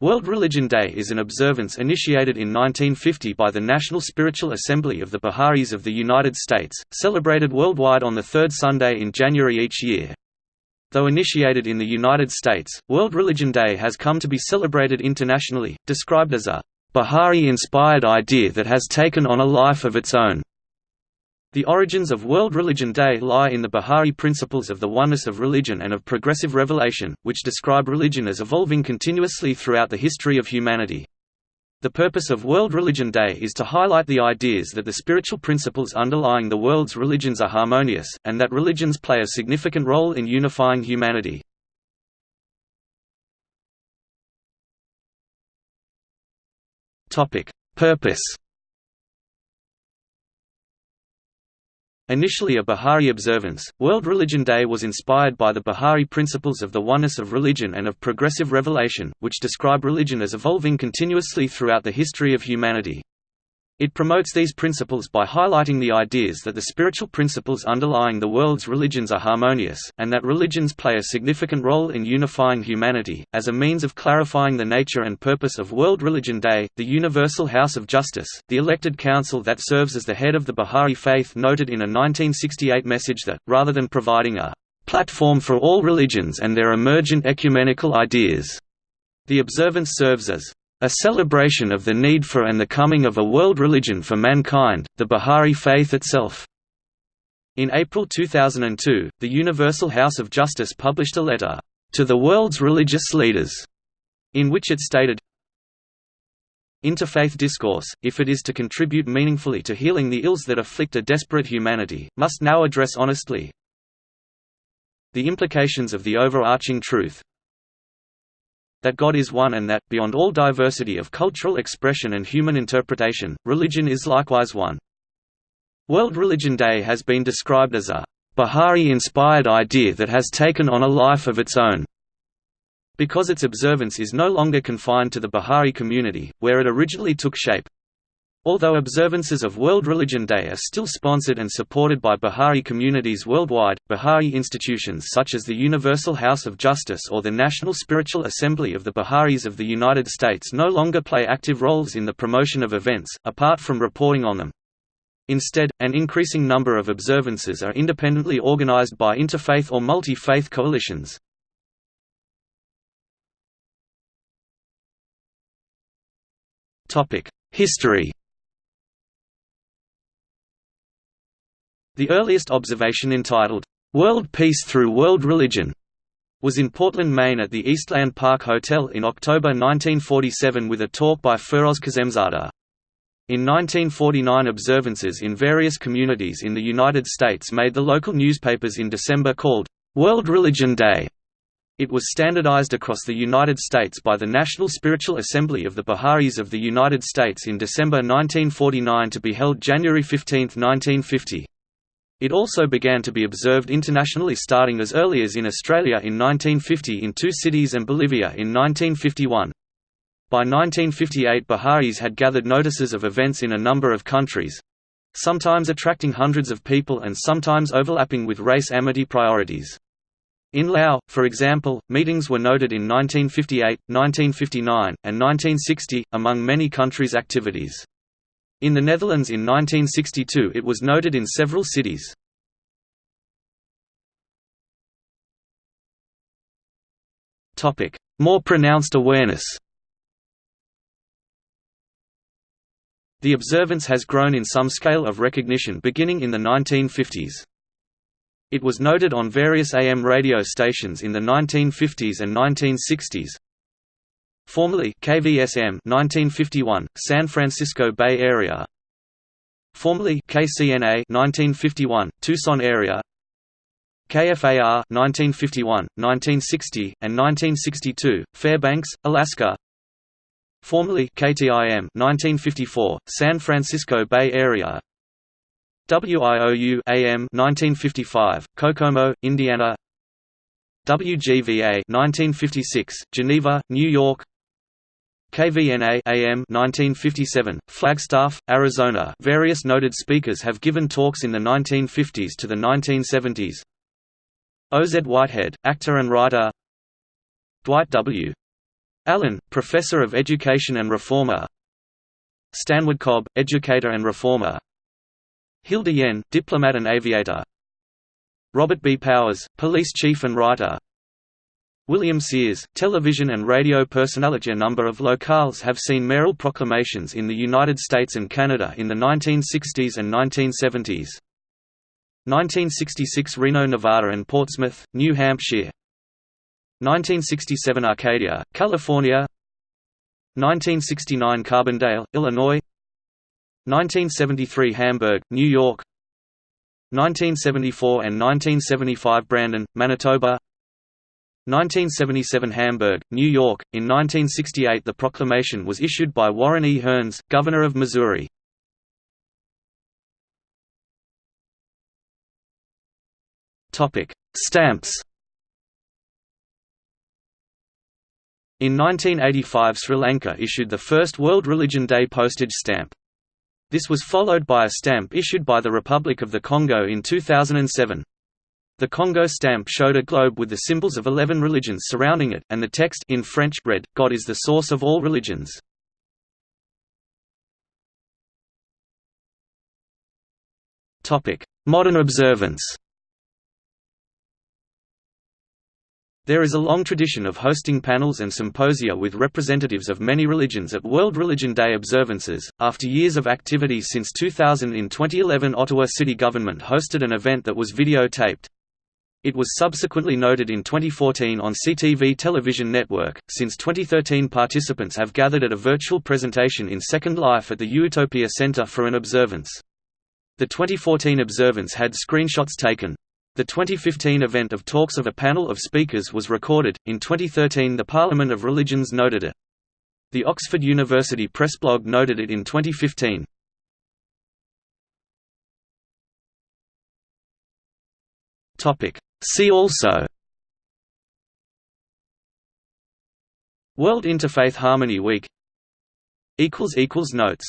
World Religion Day is an observance initiated in 1950 by the National Spiritual Assembly of the Bahá'ís of the United States, celebrated worldwide on the third Sunday in January each year. Though initiated in the United States, World Religion Day has come to be celebrated internationally, described as a Bahá'í-inspired idea that has taken on a life of its own. The origins of World Religion Day lie in the Bahá'í principles of the oneness of religion and of progressive revelation, which describe religion as evolving continuously throughout the history of humanity. The purpose of World Religion Day is to highlight the ideas that the spiritual principles underlying the world's religions are harmonious, and that religions play a significant role in unifying humanity. Purpose Initially a Bahá'í observance, World Religion Day was inspired by the Bahá'í principles of the oneness of religion and of progressive revelation, which describe religion as evolving continuously throughout the history of humanity. It promotes these principles by highlighting the ideas that the spiritual principles underlying the world's religions are harmonious, and that religions play a significant role in unifying humanity. As a means of clarifying the nature and purpose of World Religion Day, the Universal House of Justice, the elected council that serves as the head of the Bahá'í Faith, noted in a 1968 message that, rather than providing a platform for all religions and their emergent ecumenical ideas, the observance serves as a celebration of the need for and the coming of a world religion for mankind, the Bahá'í faith itself. In April 2002, the Universal House of Justice published a letter, "...to the world's religious leaders", in which it stated, Interfaith discourse, if it is to contribute meaningfully to healing the ills that afflict a desperate humanity, must now address honestly the implications of the overarching truth, that God is one and that, beyond all diversity of cultural expression and human interpretation, religion is likewise one. World Religion Day has been described as a Bahá'í-inspired idea that has taken on a life of its own, because its observance is no longer confined to the Bahá'í community, where it originally took shape. Although observances of World Religion Day are still sponsored and supported by Bahá'í communities worldwide, Bahá'í institutions such as the Universal House of Justice or the National Spiritual Assembly of the Bahá'ís of the United States no longer play active roles in the promotion of events, apart from reporting on them. Instead, an increasing number of observances are independently organized by interfaith or multi-faith coalitions. History The earliest observation entitled, "'World Peace Through World Religion' was in Portland, Maine at the Eastland Park Hotel in October 1947 with a talk by Firuz Kazemzadeh. In 1949 observances in various communities in the United States made the local newspapers in December called, "'World Religion Day' It was standardized across the United States by the National Spiritual Assembly of the Bahá'ís of the United States in December 1949 to be held January 15, 1950. It also began to be observed internationally starting as early as in Australia in 1950 in two cities and Bolivia in 1951. By 1958 Bahá'ís had gathered notices of events in a number of countries—sometimes attracting hundreds of people and sometimes overlapping with race amity priorities. In Laos, for example, meetings were noted in 1958, 1959, and 1960, among many countries' activities. In the Netherlands in 1962 it was noted in several cities. More pronounced awareness The observance has grown in some scale of recognition beginning in the 1950s. It was noted on various AM radio stations in the 1950s and 1960s, Formerly KVSM 1951 San Francisco Bay Area. Formerly KCNA 1951 Tucson area. KFAR 1951 1960 and 1962 Fairbanks Alaska. Formerly KTIM 1954 San Francisco Bay Area. WIOU AM 1955 Kokomo Indiana. WGVA 1956 Geneva New York KVNA AM 1957, Flagstaff, Arizona. Various noted speakers have given talks in the 1950s to the 1970s. O. Z. Whitehead, actor and writer. Dwight W. Allen, Professor of Education and Reformer Stanwood Cobb, Educator and Reformer Hilda Yen, Diplomat and Aviator Robert B. Powers, Police Chief and Writer William Sears, television and radio personality. A number of locales have seen mayoral proclamations in the United States and Canada in the 1960s and 1970s. 1966 Reno, Nevada and Portsmouth, New Hampshire. 1967 Arcadia, California. 1969 Carbondale, Illinois. 1973 Hamburg, New York. 1974 and 1975 Brandon, Manitoba 1977 Hamburg, New York. In 1968 the proclamation was issued by Warren E. Hearnes, Governor of Missouri. Topic: Stamps. In 1985 Sri Lanka issued the first World Religion Day postage stamp. This was followed by a stamp issued by the Republic of the Congo in 2007. The Congo stamp showed a globe with the symbols of eleven religions surrounding it, and the text in French read, God is the source of all religions. Modern observance There is a long tradition of hosting panels and symposia with representatives of many religions at World Religion Day observances. After years of activity since 2000 in 2011 Ottawa city government hosted an event that was videotaped. It was subsequently noted in 2014 on CTV television network. Since 2013, participants have gathered at a virtual presentation in Second Life at the Utopia Center for an observance. The 2014 observance had screenshots taken. The 2015 event of talks of a panel of speakers was recorded. In 2013, the Parliament of Religions noted it. The Oxford University Press blog noted it in 2015. Topic: See also World Interfaith Harmony Week Notes